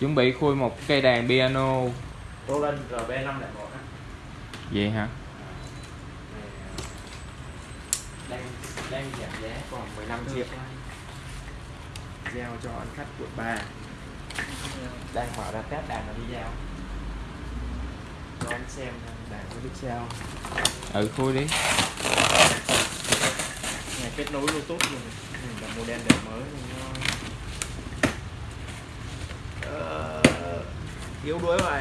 chuẩn bị khui một cây đàn piano. Roland RB501 á. Vậy hả? Đang đang giảm giá còn 15 triệu. Giao cho anh khách quận 3 đang mở ra test đàn là đi giao. Cho anh xem đàn có biết sao. Ừ khui đi. Nhà kết nối bluetooth luôn ừ, là model đời mới nên nó yếu đuối rồi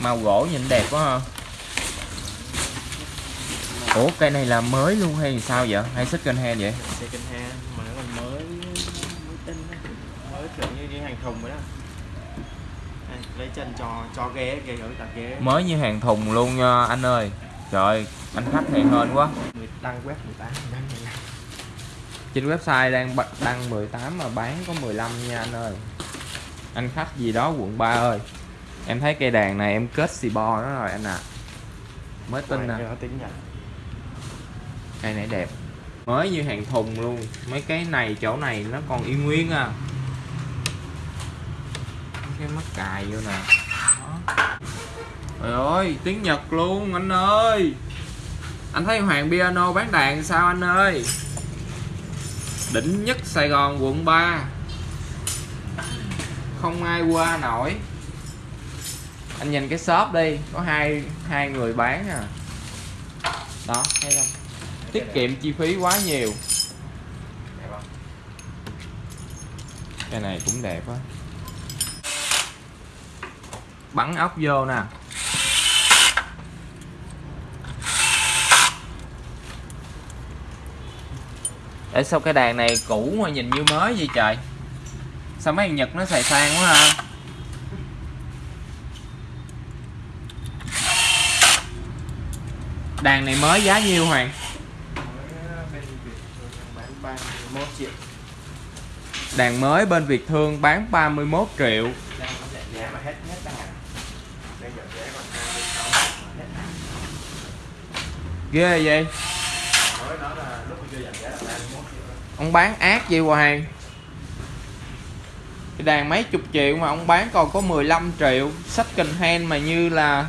màu gỗ nhìn đẹp quá ha. Ủa cây này là mới luôn hay sao vậy? Hay second hand vậy? Second hand mà nó còn mới mới tinh mới kiểu như đi hàng thùng rồi đó. Đây, lấy chân cho cho ghế ghế ở cả ghế. Mới như hàng thùng luôn nha anh ơi. Trời ơi, anh khách này hên quá. Đăng web 18 đăng 15 trên website đang đăng 18 mà bán có 15 nha anh ơi. Anh khách gì đó quận 3 ơi. Em thấy cây đàn này em kết xì bo nó rồi anh ạ. Mới tin nè tính nhận cây này đẹp. Mới như hàng thùng luôn. Mấy cái này chỗ này nó còn y nguyên à. Cái mắt cài vô nè. Trời ơi tiếng nhật luôn anh ơi. Anh thấy hoàng piano bán đàn sao anh ơi đỉnh nhất sài gòn quận 3 không ai qua nổi. Anh nhìn cái shop đi, có hai hai người bán à. Đó, thấy không? Tiết kiệm chi phí quá nhiều. Cái này cũng đẹp á bắn ốc vô nè. Để sao cái đàn này cũ mà nhìn như mới vậy trời? Sao mấy thằng nhật nó xài sang quá ha? Đàn này mới giá nhiêu, hoàng? Mới bên Việt Thương bán 31 triệu đàn mới bên Việt Thương bán 31 triệu. Ghê vậy? Ông bán ác vậy hoàng. Cái đàn mấy chục triệu mà ông bán còn có 15 triệu. Second hand mà như là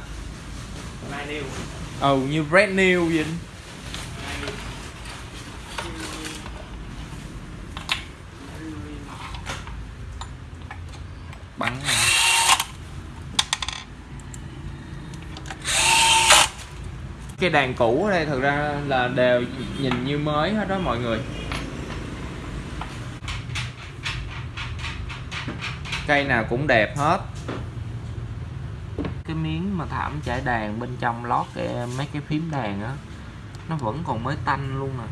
ừ như brand new vậy. Bắn cái đàn cũ ở đây thực ra là đều nhìn như mới hết đó mọi người cây nào cũng đẹp hết. Cái miếng mà thảm trải đàn bên trong lót cái mấy cái phím đàn á nó vẫn còn mới tanh luôn nè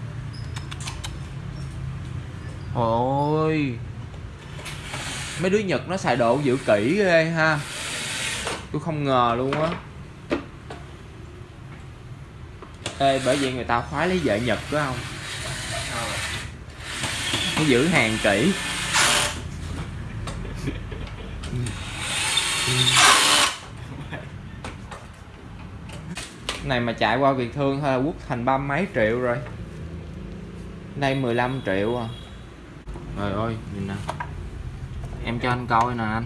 ôi. Mấy đứa nhật nó xài độ giữ kỹ ghê ha. Tôi không ngờ luôn á. Ê bởi vậy người ta khoái lấy vợ nhật phải không? Nó giữ hàng kỹ này mà chạy qua Việt Thương thôi là quốc thành ba mấy triệu rồi. Đây 15 triệu à. Trời ơi, nhìn nè. Em cho anh coi nè anh.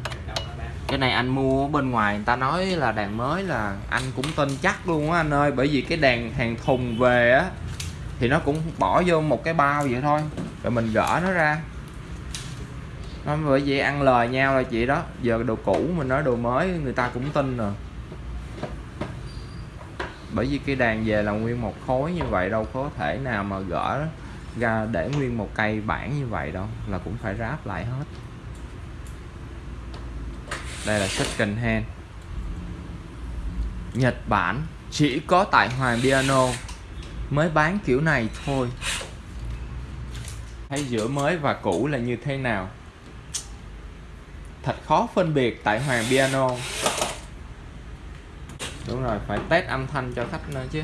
Cái này anh mua bên ngoài, người ta nói là đàn mới là anh cũng tin chắc luôn á anh ơi. Bởi vì cái đàn hàng thùng về á, thì nó cũng bỏ vô một cái bao vậy thôi. Rồi mình gỡ nó ra. Nó bởi vì ăn lời nhau là chị đó. Giờ đồ cũ mình nói đồ mới, người ta cũng tin rồi bởi vì cái đàn về là nguyên một khối như vậy, đâu có thể nào mà gỡ ra để nguyên một cây bản như vậy đâu, là cũng phải ráp lại hết. Đây là second hand Nhật Bản, chỉ có tại Hoàng Piano mới bán kiểu này thôi. Thấy giữa mới và cũ là như thế nào? Thật khó phân biệt tại Hoàng Piano đúng rồi, phải test âm thanh cho khách nữa chứ.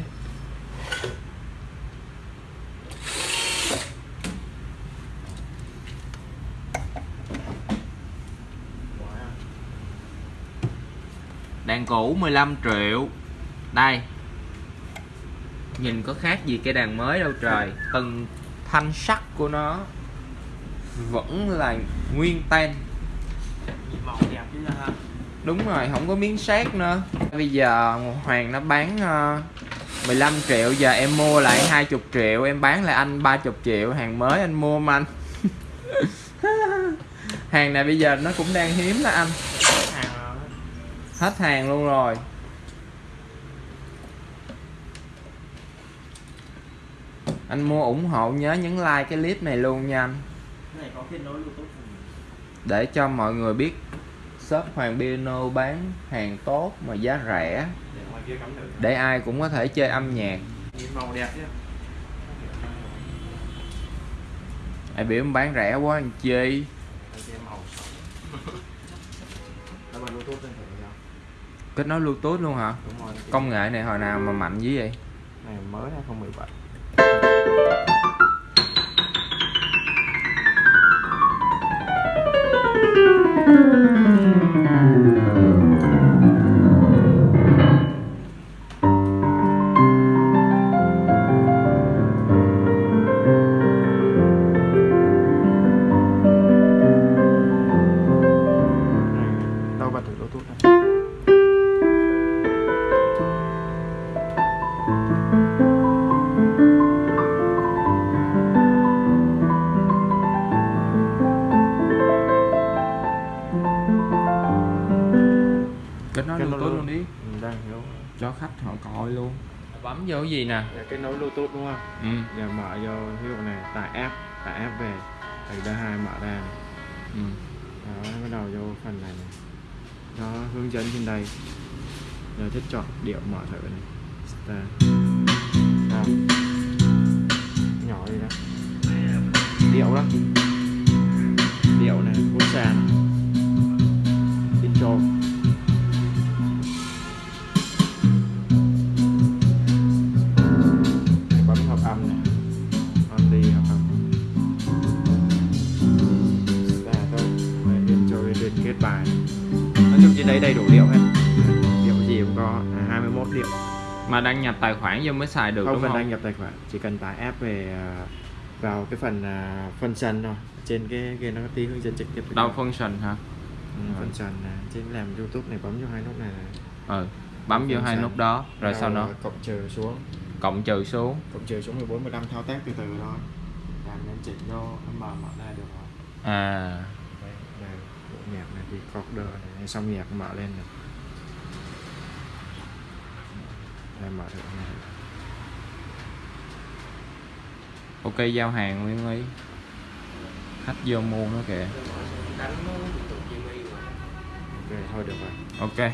Đàn cũ 15 triệu. Đây. Nhìn có khác gì cái đàn mới đâu trời. Từng thanh sắc của nó vẫn là nguyên ten màu đẹp chứ ha đúng rồi không có miếng sét nữa. Bây giờ Hoàng nó bán ờ, 15 triệu giờ em mua lại 20 triệu em bán lại anh 30 triệu. Hàng mới anh mua mà anh. Hàng này bây giờ nó cũng đang hiếm đó anh. Hết hàng luôn rồi. Anh mua ủng hộ nhớ nhấn like cái clip này luôn nha anh. Để cho mọi người biết shop Hoàng Piano bán hàng tốt mà giá rẻ. Để cắm thử để ai cũng có thể chơi âm nhạc. Màu đẹp chứ. Ai biểu bán rẻ quá anh chi? Kết nối bluetooth luôn hả? Đúng rồi công nghệ này hồi nào mà mạnh dữ vậy? Này mới 2017 nối bluetooth luôn. đi. Ừ, đang hiểu. Cho khách họ coi luôn. Bấm vô cái gì nè? Để kết nối bluetooth đúng không? Ừ. giờ mở vô ví dụ này tải app tải app về. Thì đây hai mở ra ừ. đó bắt đầu vô phần này, này. nó hướng dẫn trên đây. Giờ thích chọn điệu mở thử này. Start. Nào. nhỏ đi đó. Điệu đó. Điệu này quốc sàn intro có à, 21 điệu mà đăng nhập tài khoản vô mới xài được không đúng cần không? đăng nhập tài khoản. Chỉ cần tải app về à, vào cái phần à, function thôi. Trên cái cái nó có tí hướng dẫn trực tiếp đâu function hả? Ừ, function này trên làm youtube này bấm vô hai nút này này ừ bấm vô hai nút đó rồi sau đó cộng trừ xuống. Cộng trừ xuống. Cộng trừ xuống 14 15 thao tác từ từ thôi. Làm nên chỉnh vô âm mở mở ra được rồi. À. Đây này bộ nhạc này thì coder này xong nhạc mở lên này đây mở thử này ok giao hàng nguyên lý khách vô mua nó kìa ok thôi được rồi. Ok